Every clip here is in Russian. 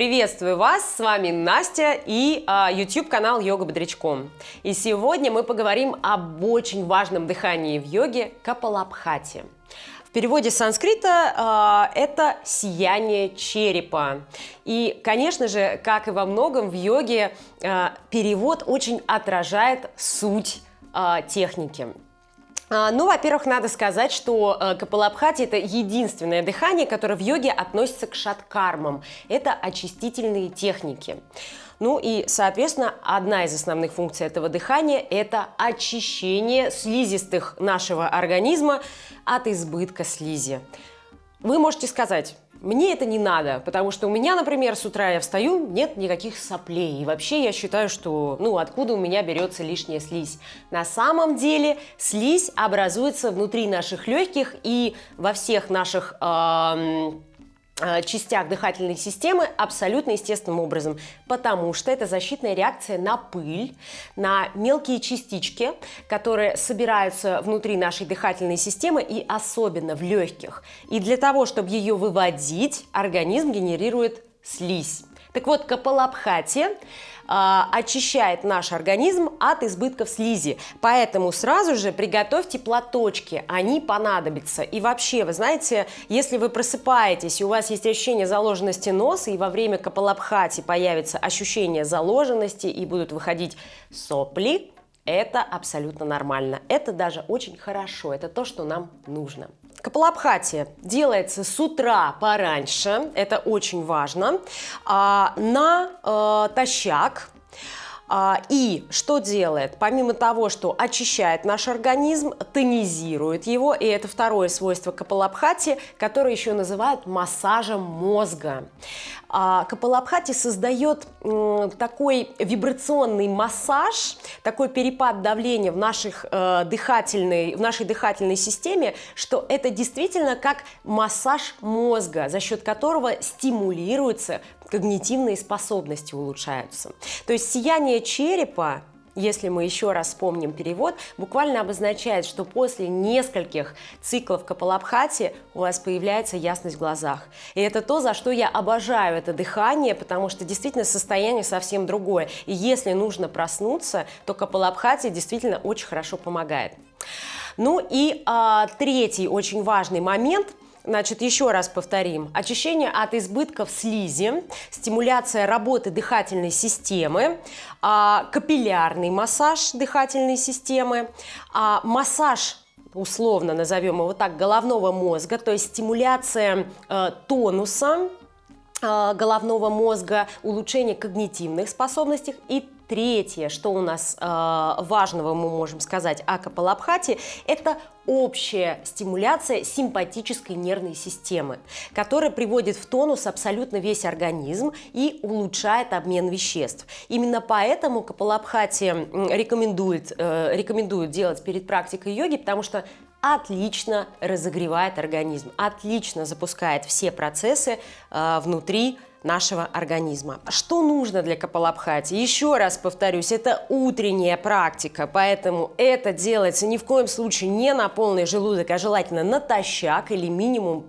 Приветствую вас, с вами Настя и а, YouTube канал Йога Бодрячком. И сегодня мы поговорим об очень важном дыхании в йоге Капалабхати. В переводе с санскрита э, это сияние черепа. И, конечно же, как и во многом в йоге, э, перевод очень отражает суть э, техники. А, ну, во-первых, надо сказать, что э, Капалабхати – это единственное дыхание, которое в йоге относится к шаткармам. Это очистительные техники. Ну и, соответственно, одна из основных функций этого дыхания – это очищение слизистых нашего организма от избытка слизи. Вы можете сказать, мне это не надо, потому что у меня, например, с утра я встаю, нет никаких соплей. И вообще я считаю, что, ну, откуда у меня берется лишняя слизь. На самом деле слизь образуется внутри наших легких и во всех наших... Э Э, частях дыхательной системы абсолютно естественным образом, потому что это защитная реакция на пыль, на мелкие частички, которые собираются внутри нашей дыхательной системы и особенно в легких. И для того, чтобы ее выводить, организм генерирует слизь. Так вот, Капалабхати а, очищает наш организм от избытков слизи. Поэтому сразу же приготовьте платочки, они понадобятся. И вообще, вы знаете, если вы просыпаетесь, и у вас есть ощущение заложенности носа, и во время капалабхати появится ощущение заложенности, и будут выходить сопли, это абсолютно нормально. Это даже очень хорошо. Это то, что нам нужно. Капалабхати делается с утра пораньше, это очень важно, а, на а, и что делает? Помимо того, что очищает наш организм, тонизирует его, и это второе свойство капалабхати, которое еще называют массажем мозга. А, капалабхати создает такой вибрационный массаж, такой перепад давления в, наших, э, дыхательной, в нашей дыхательной системе, что это действительно как массаж мозга, за счет которого стимулируется когнитивные способности улучшаются. То есть сияние черепа если мы еще раз вспомним перевод, буквально обозначает, что после нескольких циклов капалабхати у вас появляется ясность в глазах. И это то, за что я обожаю это дыхание, потому что действительно состояние совсем другое. И если нужно проснуться, то капалабхати действительно очень хорошо помогает. Ну и а, третий очень важный момент – Значит, еще раз повторим. Очищение от избытков слизи, стимуляция работы дыхательной системы, а, капиллярный массаж дыхательной системы, а, массаж условно назовем его так, головного мозга, то есть стимуляция э, тонуса э, головного мозга, улучшение когнитивных способностей и Третье, что у нас э, важного мы можем сказать о Капалабхате, это общая стимуляция симпатической нервной системы, которая приводит в тонус абсолютно весь организм и улучшает обмен веществ. Именно поэтому Капалабхати рекомендует, э, рекомендует делать перед практикой йоги, потому что отлично разогревает организм, отлично запускает все процессы э, внутри нашего организма. Что нужно для капалабхати? Еще раз повторюсь, это утренняя практика, поэтому это делается ни в коем случае не на полный желудок, а желательно натощак или минимум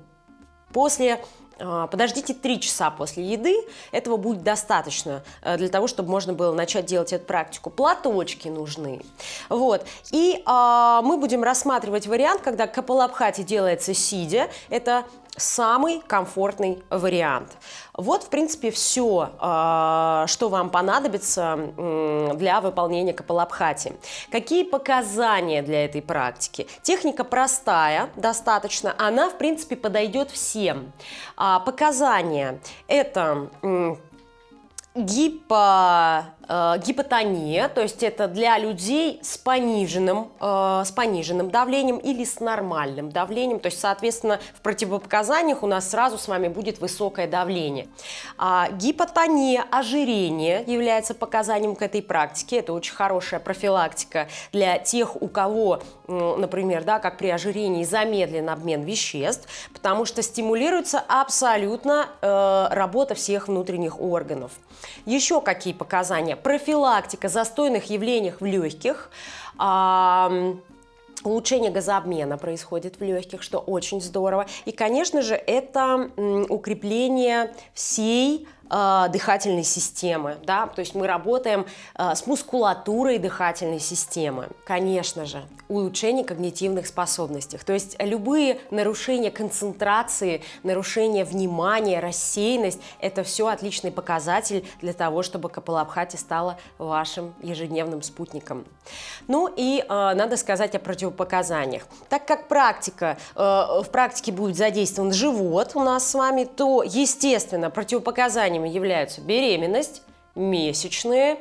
после а, подождите 3 часа после еды, этого будет достаточно э, для того, чтобы можно было начать делать эту практику. Платочки нужны. Вот. И а, мы будем рассматривать вариант, когда капалабхати делается сидя. Это самый комфортный вариант. Вот, в принципе, все, а, что вам понадобится для выполнения капалабхати. Какие показания для этой практики? Техника простая, достаточно, она, в принципе, подойдет всем. А, показания – это гипо э, гипотония, то есть это для людей с пониженным, э, с пониженным давлением или с нормальным давлением, то есть, соответственно, в противопоказаниях у нас сразу с вами будет высокое давление. А, гипотония, ожирение является показанием к этой практике, это очень хорошая профилактика для тех, у кого, например, да, как при ожирении замедлен обмен веществ, потому что стимулируется абсолютно э, работа всех внутренних органов. Еще какие показания? профилактика застойных явлений в легких, улучшение газообмена происходит в легких, что очень здорово. И, конечно же, это укрепление всей э, дыхательной системы, да, то есть мы работаем э, с мускулатурой дыхательной системы. Конечно же, улучшение когнитивных способностей, то есть любые нарушения концентрации, нарушение внимания, рассеянность – это все отличный показатель для того, чтобы Капалабхати стала вашим ежедневным спутником. Ну и э, надо сказать о противопоказаниях. Так как практика, э, в практике будет задействован живот у нас с вами, то, естественно, противопоказаниями являются беременность, месячные,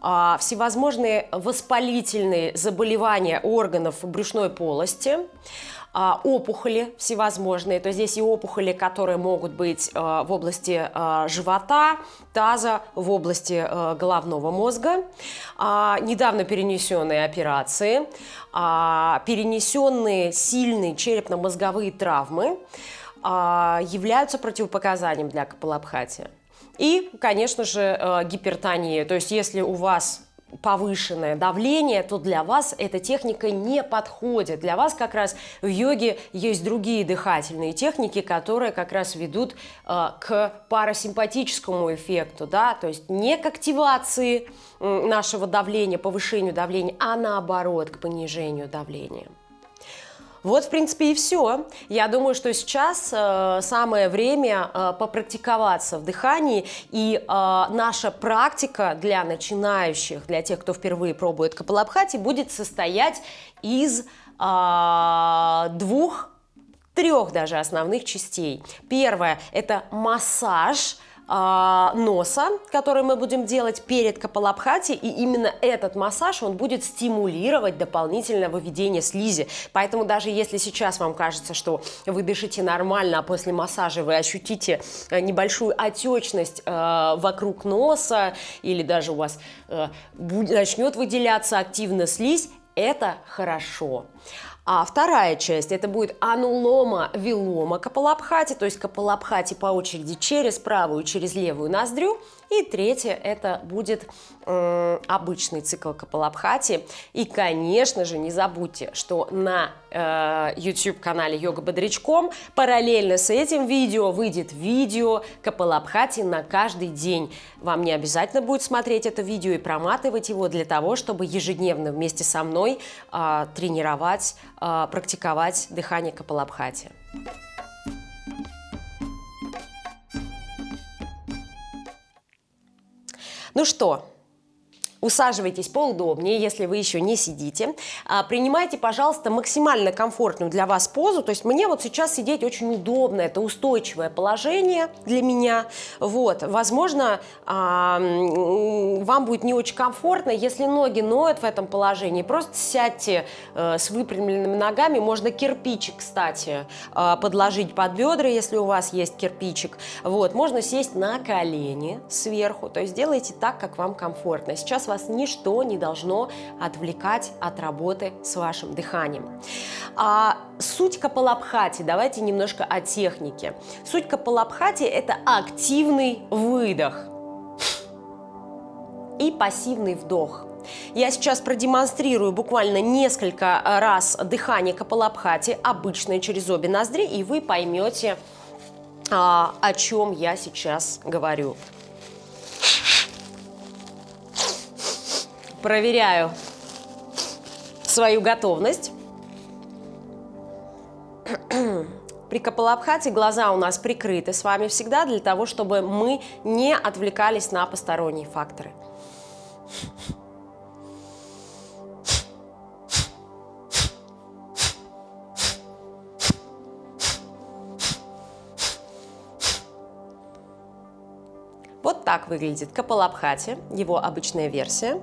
а, всевозможные воспалительные заболевания органов брюшной полости, а, опухоли всевозможные, то здесь и опухоли, которые могут быть а, в области живота, таза, в области головного мозга, недавно перенесенные операции, перенесенные сильные черепно-мозговые травмы являются противопоказанием для капалабхати. И, конечно же, э, гипертония. То есть, если у вас повышенное давление, то для вас эта техника не подходит. Для вас как раз в йоге есть другие дыхательные техники, которые как раз ведут э, к парасимпатическому эффекту, да, то есть не к активации нашего давления, повышению давления, а наоборот к понижению давления. Вот, в принципе, и все. Я думаю, что сейчас э, самое время э, попрактиковаться в дыхании, и э, наша практика для начинающих, для тех, кто впервые пробует капалабхати, будет состоять из э, двух трех даже основных частей. Первое – это массаж – носа, который мы будем делать перед капалабхати, и именно этот массаж, он будет стимулировать дополнительное выведение слизи. Поэтому даже если сейчас вам кажется, что вы дышите нормально, а после массажа вы ощутите э, небольшую отечность э, вокруг носа, или даже у вас э, начнет выделяться активно слизь, это хорошо. А вторая часть это будет анулома вилома капалабхати, то есть капалабхати по очереди через правую, через левую ноздрю. И третье это будет э, обычный цикл капалабхати. И, конечно же, не забудьте, что на э, YouTube-канале Йога Бодрячком параллельно с этим видео выйдет видео капалабхати на каждый день. Вам не обязательно будет смотреть это видео и проматывать его для того, чтобы ежедневно вместе со мной э, тренировать а, практиковать дыхание Капалабхати. Ну что, Усаживайтесь поудобнее, если вы еще не сидите. А, принимайте, пожалуйста, максимально комфортную для вас позу. То есть мне вот сейчас сидеть очень удобно, это устойчивое положение для меня. Вот, возможно, а, вам будет не очень комфортно, если ноги ноют в этом положении. Просто сядьте э, с выпрямленными ногами. Можно кирпичик, кстати, э, подложить под бедра, если у вас есть кирпичик. Вот, можно сесть на колени сверху. То есть делайте так, как вам комфортно. Сейчас вас ничто не должно отвлекать от работы с вашим дыханием. А суть капалабхати, давайте немножко о технике. Суть капалабхати – это активный выдох и пассивный вдох. Я сейчас продемонстрирую буквально несколько раз дыхание капалабхати, обычное через обе ноздри, и вы поймете, а, о чем я сейчас говорю. Проверяю свою готовность. При Капалабхате глаза у нас прикрыты с вами всегда для того, чтобы мы не отвлекались на посторонние факторы. Вот так выглядит Капалабхати, его обычная версия.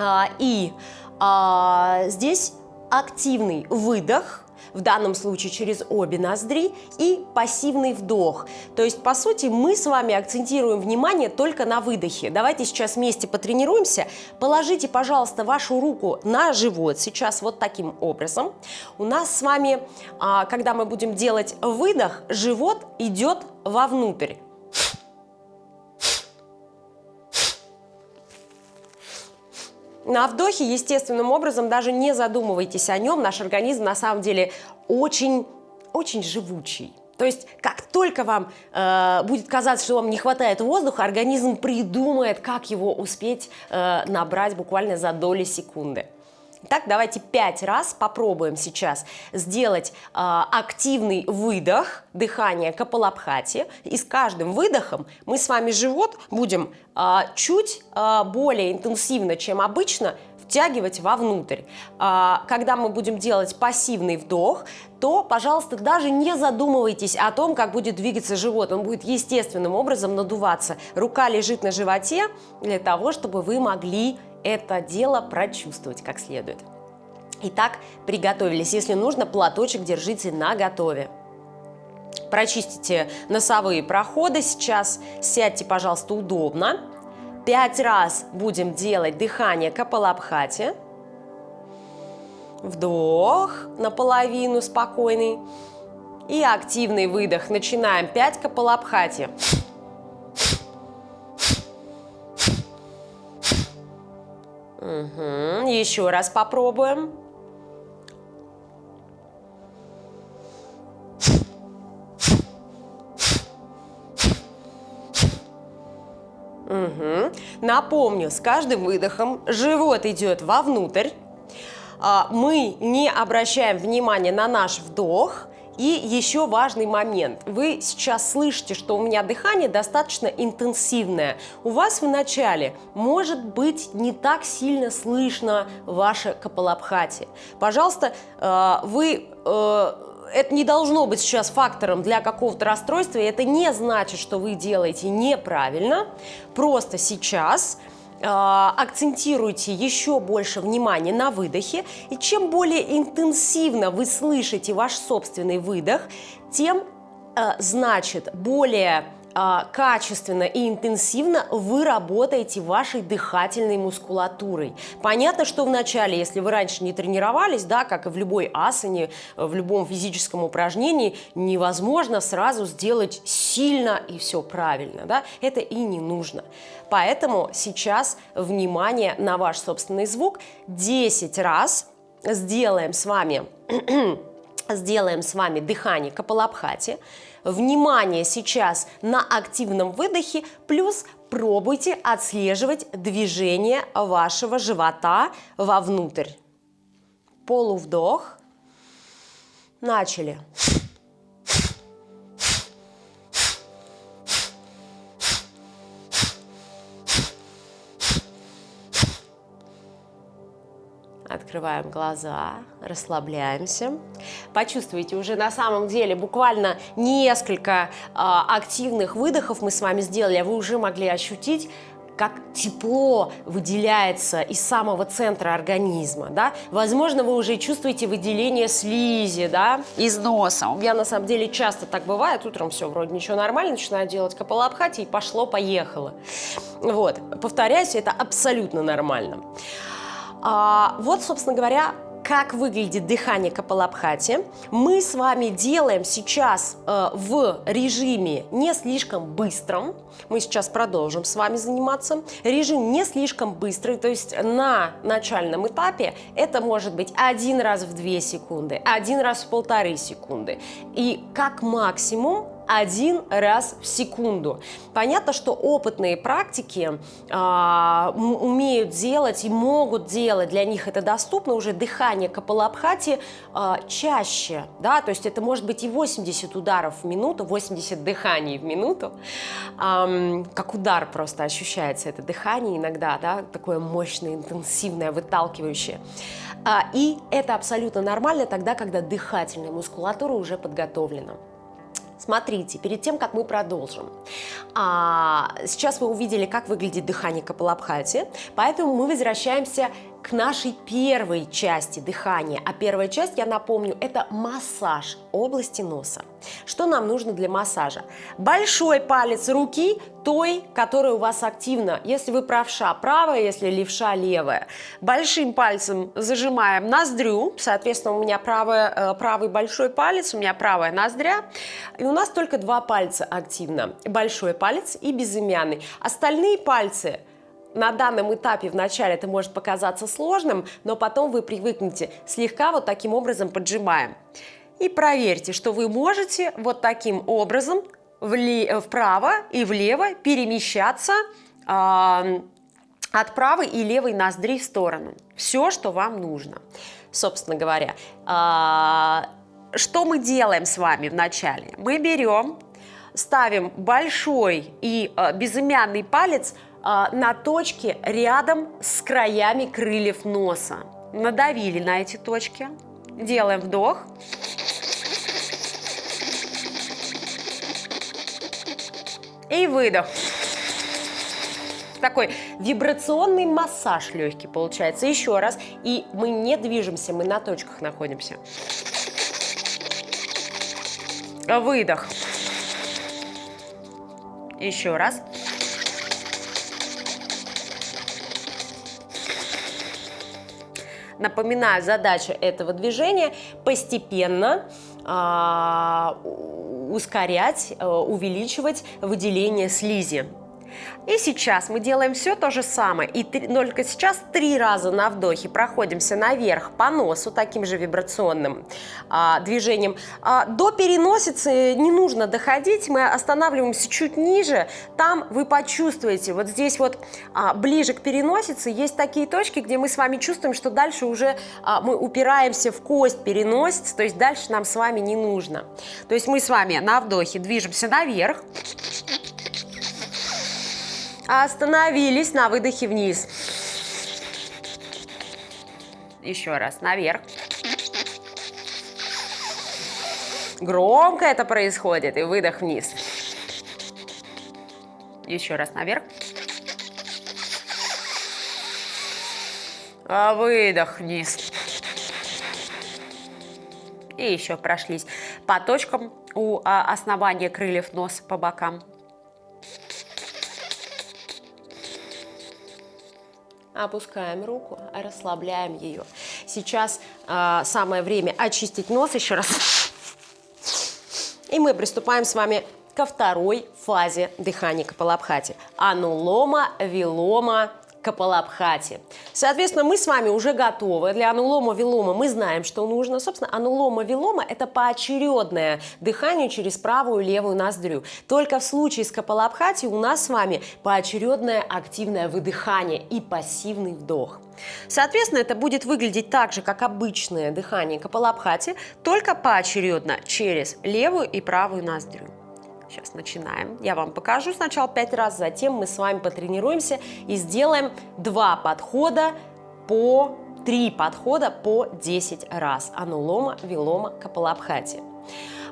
А, и а, здесь активный выдох, в данном случае через обе ноздри, и пассивный вдох. То есть, по сути, мы с вами акцентируем внимание только на выдохе. Давайте сейчас вместе потренируемся. Положите, пожалуйста, вашу руку на живот сейчас вот таким образом. У нас с вами, а, когда мы будем делать выдох, живот идет вовнутрь. На вдохе, естественным образом, даже не задумывайтесь о нем, наш организм на самом деле очень, очень живучий. То есть, как только вам э, будет казаться, что вам не хватает воздуха, организм придумает, как его успеть э, набрать буквально за доли секунды. Так, давайте пять раз попробуем сейчас сделать э, активный выдох, дыхание капалабхати. И с каждым выдохом мы с вами живот будем э, чуть э, более интенсивно, чем обычно, втягивать вовнутрь. А, когда мы будем делать пассивный вдох, то, пожалуйста, даже не задумывайтесь о том, как будет двигаться живот. Он будет естественным образом надуваться. Рука лежит на животе для того, чтобы вы могли это дело прочувствовать как следует. Итак, приготовились. Если нужно, платочек держите на готове. Прочистите носовые проходы сейчас. Сядьте, пожалуйста, удобно. Пять раз будем делать дыхание Капалабхати. Вдох наполовину спокойный. И активный выдох. Начинаем. Пять Капалабхати. Угу. Еще раз попробуем. Угу. Напомню, с каждым выдохом живот идет вовнутрь. А, мы не обращаем внимания на наш вдох. И еще важный момент. Вы сейчас слышите, что у меня дыхание достаточно интенсивное. У вас в начале может быть не так сильно слышно ваше капалабхати. Пожалуйста, э, вы э, это не должно быть сейчас фактором для какого-то расстройства, это не значит, что вы делаете неправильно. Просто сейчас акцентируйте еще больше внимания на выдохе, и чем более интенсивно вы слышите ваш собственный выдох, тем, э, значит, более а, качественно и интенсивно вы работаете вашей дыхательной мускулатурой. Понятно, что вначале, если вы раньше не тренировались, да, как и в любой асане, в любом физическом упражнении, невозможно сразу сделать сильно и все правильно. Да? Это и не нужно. Поэтому сейчас внимание на ваш собственный звук. 10 раз сделаем с вами, сделаем с вами дыхание капалабхати. Внимание сейчас на активном выдохе, плюс пробуйте отслеживать движение вашего живота вовнутрь. Полувдох. Начали. Открываем глаза, расслабляемся. Почувствуйте уже на самом деле буквально несколько э, активных выдохов мы с вами сделали, а вы уже могли ощутить, как тепло выделяется из самого центра организма, да? Возможно, вы уже чувствуете выделение слизи, да, из носа. У меня на самом деле часто так бывает, утром все, вроде ничего нормально, начинаю делать капалабхати и пошло-поехало. Вот, повторяюсь, это абсолютно нормально. А, вот, собственно говоря, как выглядит дыхание Капалабхати. Мы с вами делаем сейчас э, в режиме не слишком быстром. Мы сейчас продолжим с вами заниматься. Режим не слишком быстрый, то есть на начальном этапе это может быть один раз в 2 секунды, один раз в полторы секунды. И как максимум один раз в секунду. Понятно, что опытные практики а, умеют делать и могут делать, для них это доступно уже дыхание капалабхати а, чаще, да, то есть это может быть и 80 ударов в минуту, 80 дыханий в минуту, а, как удар просто ощущается это дыхание иногда, да, такое мощное, интенсивное, выталкивающее. А, и это абсолютно нормально тогда, когда дыхательная мускулатура уже подготовлена. Смотрите, перед тем, как мы продолжим, а, сейчас вы увидели, как выглядит дыхание Капалабхати, поэтому мы возвращаемся к нашей первой части дыхания. А первая часть, я напомню, это массаж области носа. Что нам нужно для массажа? Большой палец руки, той, которая у вас активна. Если вы правша, правая, если левша, левая. Большим пальцем зажимаем ноздрю, соответственно, у меня правая, э, правый большой палец, у меня правая ноздря. И у нас только два пальца активно. Большой палец и безымянный. Остальные пальцы на данном этапе вначале это может показаться сложным, но потом вы привыкнете. Слегка вот таким образом поджимаем. и проверьте, что вы можете вот таким образом вправо и влево перемещаться э, от правой и левой ноздри в сторону. Все, что вам нужно. Собственно говоря, э, что мы делаем с вами вначале? Мы берем, ставим большой и э, безымянный палец на точке рядом с краями крыльев носа. Надавили на эти точки, делаем вдох. И выдох. Такой вибрационный массаж легкий получается. Еще раз. И мы не движемся, мы на точках находимся. Выдох. Еще раз. Напоминаю, задача этого движения постепенно а, ускорять, э, увеличивать выделение слизи. И сейчас мы делаем все то же самое. И только сейчас три раза на вдохе проходимся наверх по носу таким же вибрационным а, движением. А, до переносицы не нужно доходить, мы останавливаемся чуть ниже. Там вы почувствуете, вот здесь вот а, ближе к переносице есть такие точки, где мы с вами чувствуем, что дальше уже а, мы упираемся в кость переносицы, то есть дальше нам с вами не нужно. То есть мы с вами на вдохе движемся наверх. Остановились на выдохе вниз. Еще раз, наверх. Громко это происходит, и выдох вниз. Еще раз наверх. А выдох вниз. И еще прошлись по точкам у а, основания крыльев носа по бокам. Опускаем руку, расслабляем ее. Сейчас э, самое время очистить нос еще раз. И мы приступаем с вами ко второй фазе дыхания Капалабхати. Анулома, вилома, Капалабхати. Соответственно, мы с вами уже готовы. Для анулома вилома мы знаем, что нужно. Собственно, анулома вилома – это поочередное дыхание через правую и левую ноздрю. Только в случае с Капалабхати у нас с вами поочередное активное выдыхание и пассивный вдох. Соответственно, это будет выглядеть так же, как обычное дыхание Капалабхати, только поочередно через левую и правую ноздрю. Сейчас начинаем. Я вам покажу сначала 5 раз, затем мы с вами потренируемся и сделаем два подхода по 3 подхода по 10 раз. Анулома, вилома, капалабхати.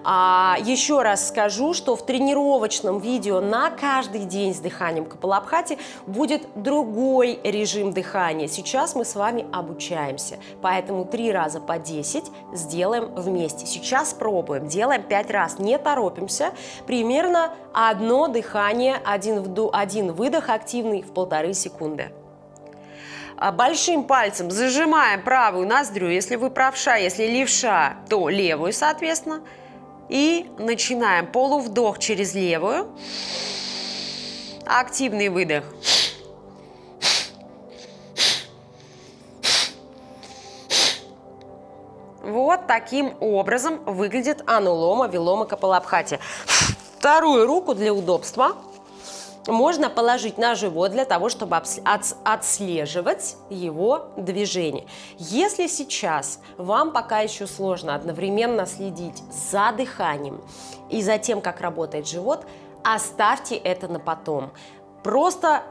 А, еще раз скажу, что в тренировочном видео на каждый день с дыханием Капалабхати будет другой режим дыхания. Сейчас мы с вами обучаемся, поэтому три раза по 10 сделаем вместе. Сейчас пробуем, делаем 5 раз, не торопимся. Примерно одно дыхание, один, вдох, один выдох активный в полторы секунды а, большим пальцем зажимаем правую ноздрю, если вы правша, если левша, то левую, соответственно. И начинаем полувдох через левую. Активный выдох. Вот таким образом выглядит анулома вилома капалабхати. Вторую руку для удобства можно положить на живот для того, чтобы отслеживать его движение. Если сейчас вам пока еще сложно одновременно следить за дыханием и за тем, как работает живот, оставьте это на потом. Просто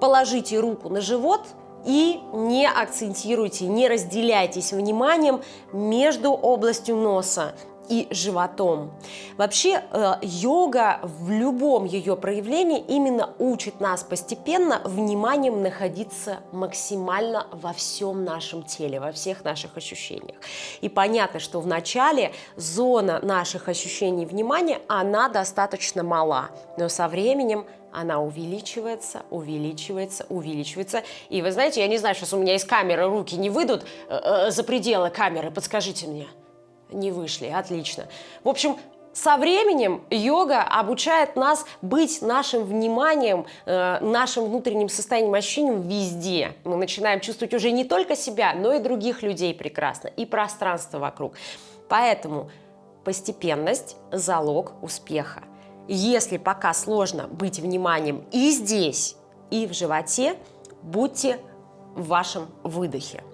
положите руку на живот и не акцентируйте, не разделяйтесь вниманием между областью носа и животом. Вообще э, йога в любом ее проявлении именно учит нас постепенно вниманием находиться максимально во всем нашем теле, во всех наших ощущениях. И понятно, что в начале зона наших ощущений внимания, она достаточно мала, но со временем она увеличивается, увеличивается, увеличивается. И вы знаете, я не знаю, сейчас у меня из камеры руки не выйдут э, э, за пределы камеры, подскажите мне. Не вышли, отлично. В общем, со временем йога обучает нас быть нашим вниманием, э, нашим внутренним состоянием, ощущением везде. Мы начинаем чувствовать уже не только себя, но и других людей прекрасно, и пространство вокруг. Поэтому постепенность – залог успеха. Если пока сложно быть вниманием и здесь, и в животе, будьте в вашем выдохе.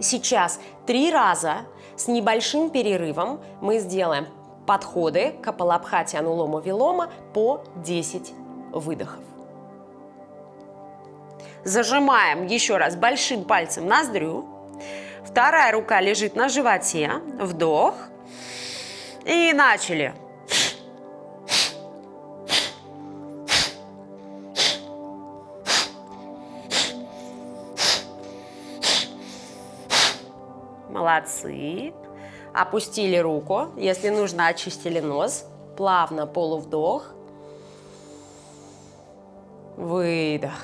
Сейчас три раза с небольшим перерывом мы сделаем подходы к Апалабхати Анулома Вилома по 10 выдохов. Зажимаем еще раз большим пальцем ноздрю. Вторая рука лежит на животе. Вдох. И начали. Молодцы. Опустили руку. Если нужно, очистили нос. Плавно полувдох. Выдох.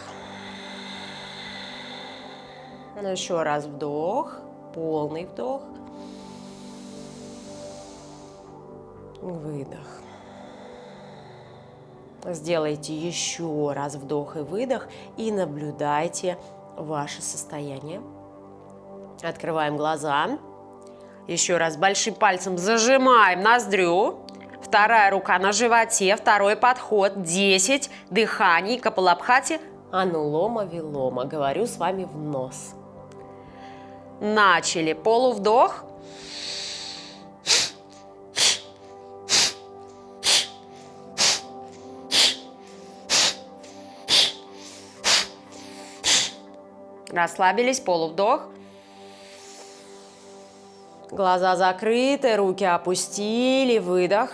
Ну, еще раз вдох. Полный вдох. Выдох. Сделайте еще раз вдох и выдох и наблюдайте ваше состояние. Открываем глаза. Еще раз большим пальцем зажимаем ноздрю. Вторая рука на животе, второй подход, 10 дыханий, капалабхати, анулома вилома. Говорю с вами в нос. Начали. Полувдох. Расслабились, полувдох. Глаза закрыты, руки опустили, выдох.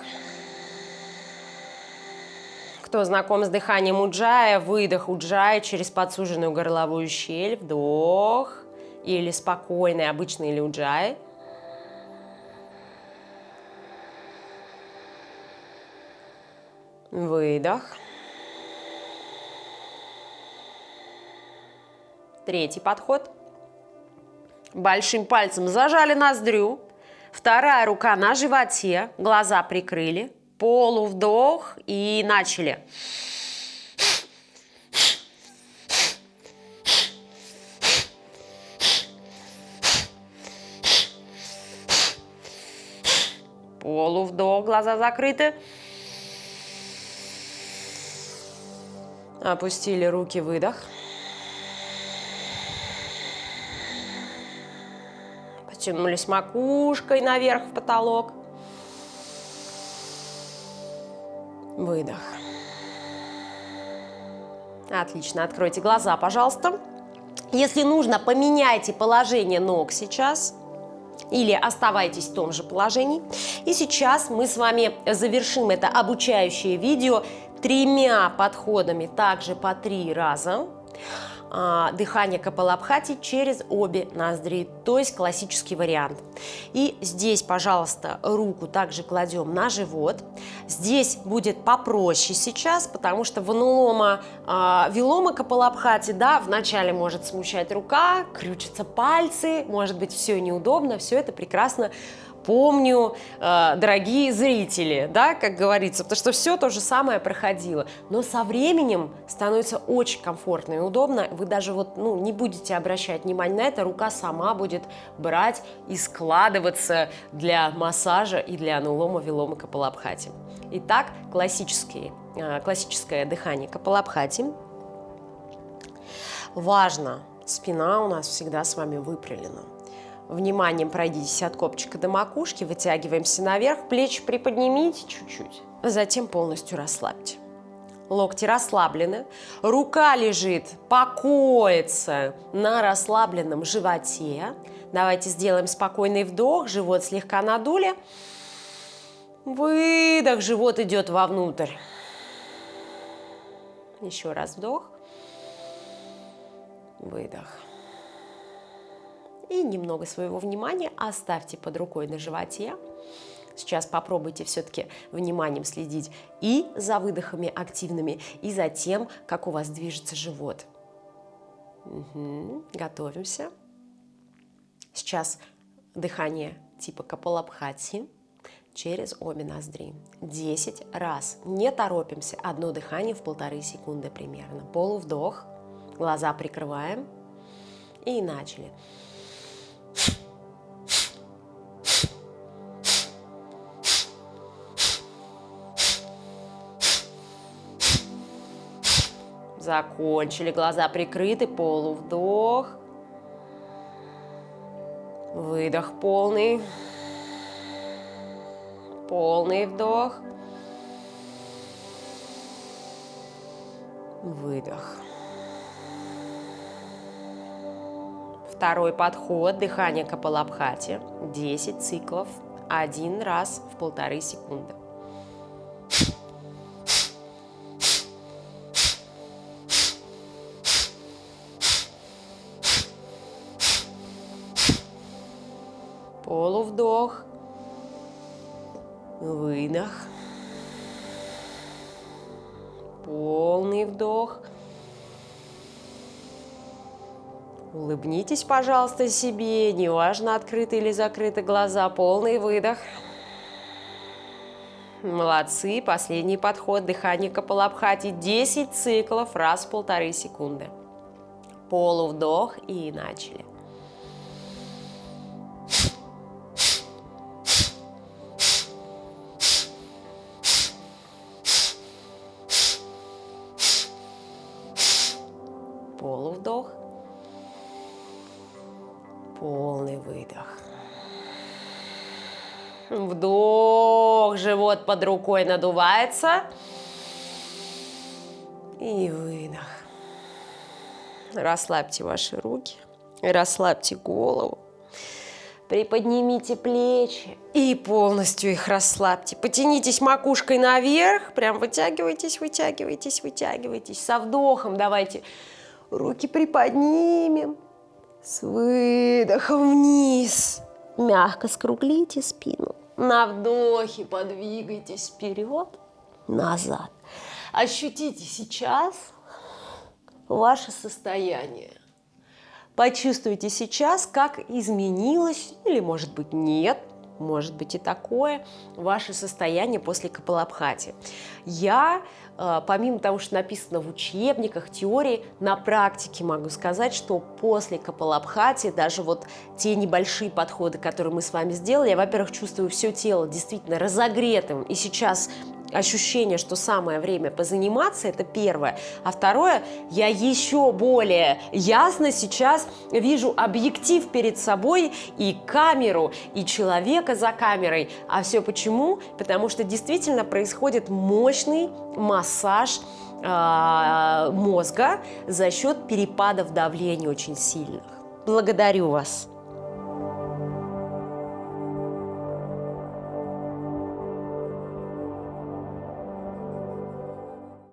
Кто знаком с дыханием уджая, выдох уджая через подсуженную горловую щель, вдох. Или спокойный, обычный или уджай. Выдох. Третий подход. Большим пальцем зажали ноздрю. Вторая рука на животе, глаза прикрыли. Полувдох и начали. Полувдох, глаза закрыты. Опустили руки, выдох. Потянулись макушкой наверх в потолок. Выдох. Отлично. Откройте глаза, пожалуйста. Если нужно, поменяйте положение ног сейчас или оставайтесь в том же положении. И сейчас мы с вами завершим это обучающее видео тремя подходами, также по три раза. А, дыхание Капалабхати через обе ноздри, то есть классический вариант. И здесь, пожалуйста, руку также кладем на живот. Здесь будет попроще сейчас, потому что в анулома э, вилома Капалабхати, да, вначале может смущать рука, крючатся пальцы, может быть все неудобно, все это прекрасно помню, э, дорогие зрители, да, как говорится, потому что все то же самое проходило. Но со временем становится очень комфортно и удобно. Вы даже вот, ну, не будете обращать внимание на это, рука сама будет брать и складываться для массажа и для анулома, вилома, капалабхати. Итак, классические, э, классическое дыхание капалабхати. Важно, спина у нас всегда с вами выпрямлена. Вниманием пройдитесь от копчика до макушки, вытягиваемся наверх, плечи приподнимите чуть-чуть, затем полностью расслабьте. Локти расслаблены, рука лежит, покоится на расслабленном животе. Давайте сделаем спокойный вдох, живот слегка надули. Выдох, живот идет вовнутрь. Еще раз вдох. Выдох и немного своего внимания оставьте под рукой на животе. Сейчас попробуйте все-таки вниманием следить и за выдохами активными, и за тем, как у вас движется живот. Угу, готовимся. Сейчас дыхание типа Капалабхати через обе ноздри. 10 раз. Не торопимся. Одно дыхание в полторы секунды примерно. Полувдох. Глаза прикрываем. И начали. Закончили. Глаза прикрыты. Полувдох. Выдох полный. Полный вдох. Выдох. Второй подход, дыхание Капалабхати, 10 циклов, один раз в полторы секунды. Полувдох, выдох, полный вдох – Улыбнитесь, пожалуйста, себе, неважно, открыты или закрыты глаза, полный выдох. Молодцы, последний подход, дыхание Капалабхати, 10 циклов, раз в полторы секунды. Полувдох и начали. Полувдох. Полный выдох. Вдох, живот под рукой надувается. И выдох. Расслабьте ваши руки, расслабьте голову. Приподнимите плечи и полностью их расслабьте. Потянитесь макушкой наверх, прям вытягивайтесь, вытягивайтесь, вытягивайтесь. Со вдохом давайте руки приподнимем, с выдохом вниз. Мягко скруглите спину. На вдохе подвигайтесь вперед, назад. Ощутите сейчас ваше состояние. Почувствуйте сейчас, как изменилось, или может быть нет, может быть и такое, ваше состояние после Капалабхати. Я Э, помимо того, что написано в учебниках, теории, на практике могу сказать, что после Капалабхати, даже вот те небольшие подходы, которые мы с вами сделали, я, во-первых, чувствую все тело действительно разогретым, и сейчас ощущение, что самое время позаниматься, это первое. А второе, я еще более ясно сейчас вижу объектив перед собой и камеру, и человека за камерой. А все почему? Потому что действительно происходит мощный массаж э, мозга за счет перепадов давления очень сильных. Благодарю вас!